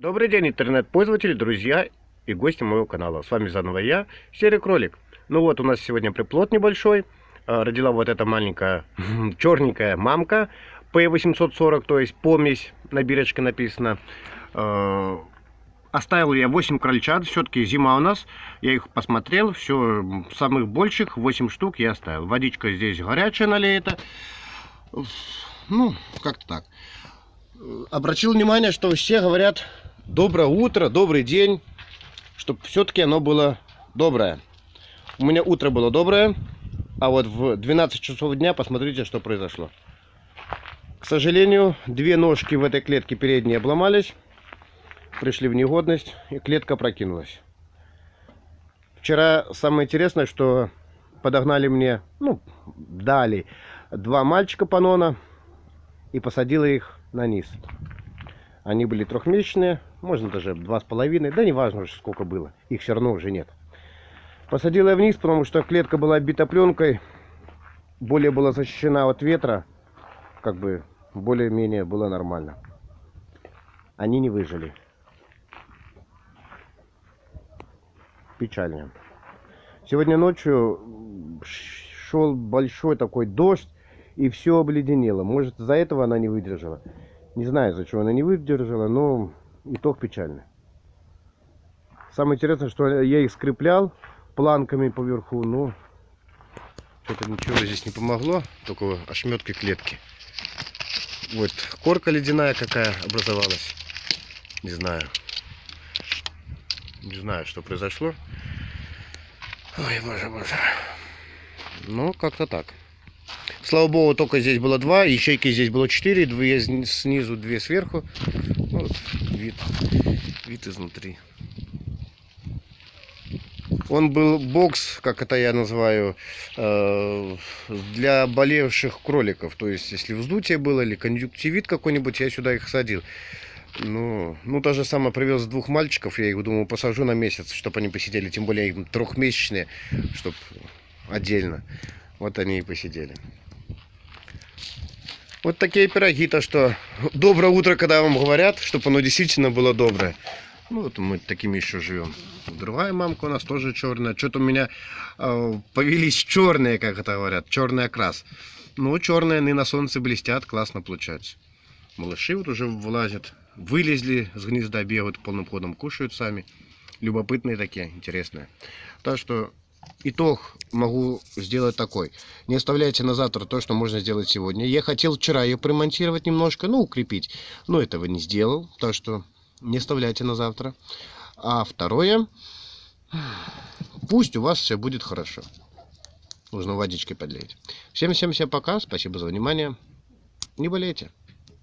Добрый день, интернет-пользователи, друзья и гости моего канала. С вами заново я, Серый Кролик. Ну вот, у нас сегодня приплод небольшой. А, родила вот эта маленькая черненькая мамка P840, то есть помесь на бирочке написано. А, оставил я 8 крольчат, все-таки зима у нас. Я их посмотрел, все, самых больших 8 штук я оставил. Водичка здесь горячая налеета. Ну, как-то так. Обратил внимание, что все говорят доброе утро, добрый день, чтобы все-таки оно было доброе. У меня утро было доброе, а вот в 12 часов дня посмотрите, что произошло. К сожалению, две ножки в этой клетке передние обломались, пришли в негодность, и клетка прокинулась. Вчера самое интересное, что подогнали мне, ну, дали два мальчика панона и посадила их на низ. Они были трехмесячные, можно даже два с половиной, да не важно уже сколько было, их все равно уже нет. Посадил я вниз, потому что клетка была обита пленкой, более была защищена от ветра, как бы более-менее было нормально. Они не выжили. Печально. Сегодня ночью шел большой такой дождь, и все обледенело. Может, из-за этого она не выдержала. Не знаю, за что она не выдержала, но итог печальный. Самое интересное, что я их скреплял планками поверху, но что-то ничего здесь не помогло, только ошметки клетки. Вот корка ледяная какая образовалась. Не знаю. Не знаю, что произошло. Ой, боже, боже. Ну, как-то так. Слава богу, только здесь было два, ячейки здесь было четыре, две снизу, две сверху. Вот вид, вид изнутри. Он был бокс, как это я называю, э, для болевших кроликов. То есть, если вздутие было или конъюнктивит какой-нибудь, я сюда их садил. Ну, ну, то же самое привез двух мальчиков, я их, думаю, посажу на месяц, чтобы они посидели, тем более им трехмесячные, чтобы отдельно. Вот они и посидели. Вот такие пироги, то что доброе утро, когда вам говорят, чтобы оно действительно было доброе. Ну вот мы такими еще живем. Другая мамка у нас тоже черная. Что-то у меня э, повелись черные, как это говорят, черный окрас. Ну, черные, они на солнце блестят, классно получается. Малыши вот уже вылазят, вылезли с гнезда, бегают полным ходом, кушают сами. Любопытные такие, интересные. Так что итог могу сделать такой. Не оставляйте на завтра то, что можно сделать сегодня. Я хотел вчера ее примонтировать немножко, ну, укрепить. Но этого не сделал, так что не оставляйте на завтра. А второе, пусть у вас все будет хорошо. Нужно водичкой подлить. Всем-всем-всем пока. Спасибо за внимание. Не болейте.